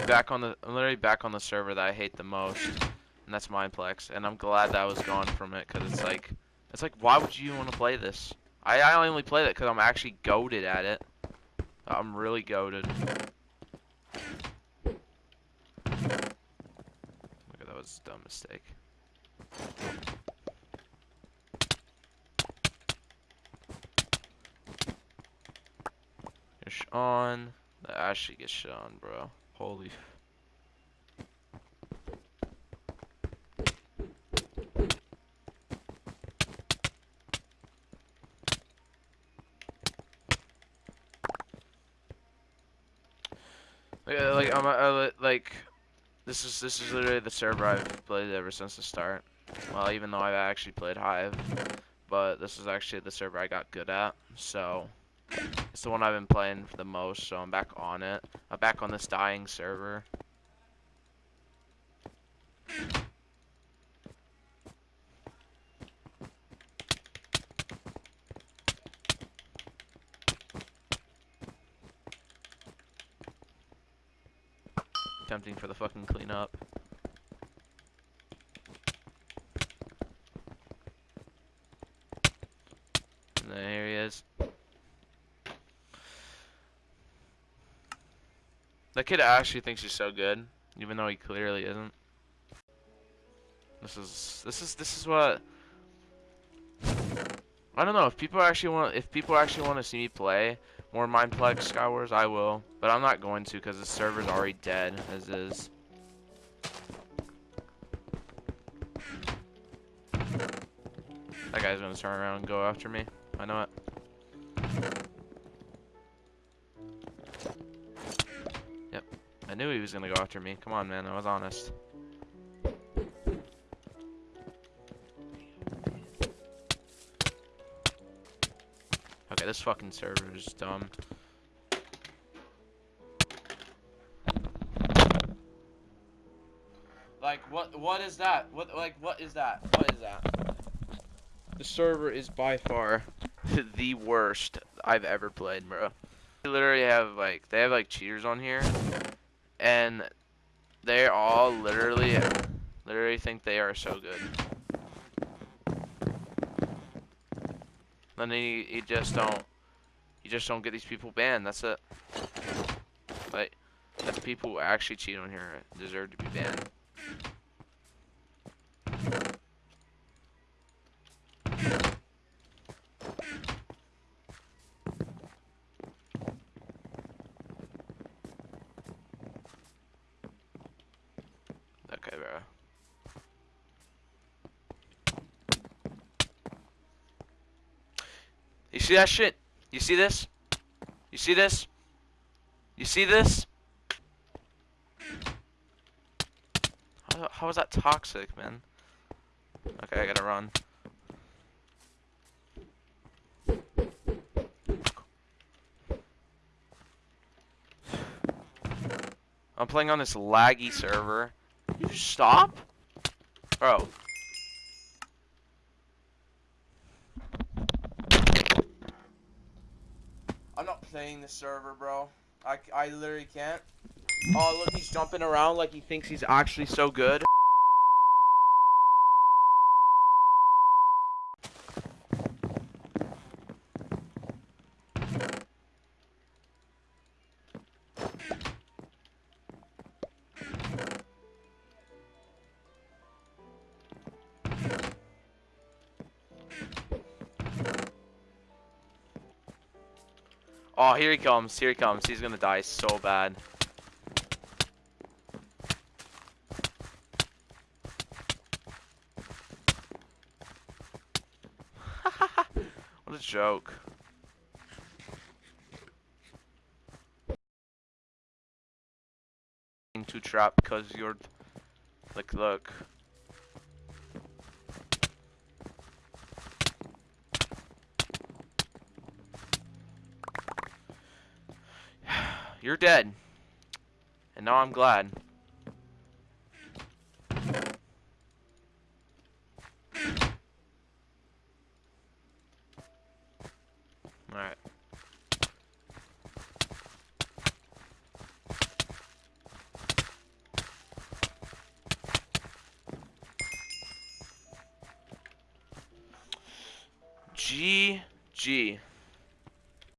literally back on the I'm literally back on the server that I hate the most, and that's Mineplex. And I'm glad that I was gone from it because it's like it's like why would you want to play this? I I only play that because I'm actually goaded at it. I'm really goaded. Look at that was a dumb mistake. on. The Ashley gets on, bro. Holy. Like, uh, I'm, uh, uh, I, like, this is this is literally the server I've played ever since the start. Well, even though I've actually played Hive, but this is actually the server I got good at. So. It's the one I've been playing for the most, so I'm back on it. I'm back on this dying server. Tempting for the fucking cleanup. And there he is. That kid actually thinks he's so good, even though he clearly isn't. This is this is this is what I don't know if people actually want if people actually want to see me play more Mineplex Skywars, I will, but I'm not going to because the server's already dead as is. That guy's gonna turn around and go after me. I know it. Knew he was gonna go after me. Come on, man. I was honest. Okay, this fucking server is dumb. Like, what? What is that? What? Like, what is that? What is that? The server is by far the worst I've ever played, bro. They literally have like, they have like cheaters on here and they all literally, literally think they are so good. Then you, you just don't, you just don't get these people banned. That's it. Like, the people who actually cheat on here deserve to be banned. You see that shit? You see this? You see this? You see this? How, how is that toxic, man? Okay, I gotta run. I'm playing on this laggy server. You stop? Bro, playing the server, bro. I, I literally can't. Oh, look, he's jumping around like he thinks he's actually so good. Oh, here he comes. Here he comes. He's gonna die so bad. what a joke. To trap because you're like look You're dead. And now I'm glad. Alright. G G.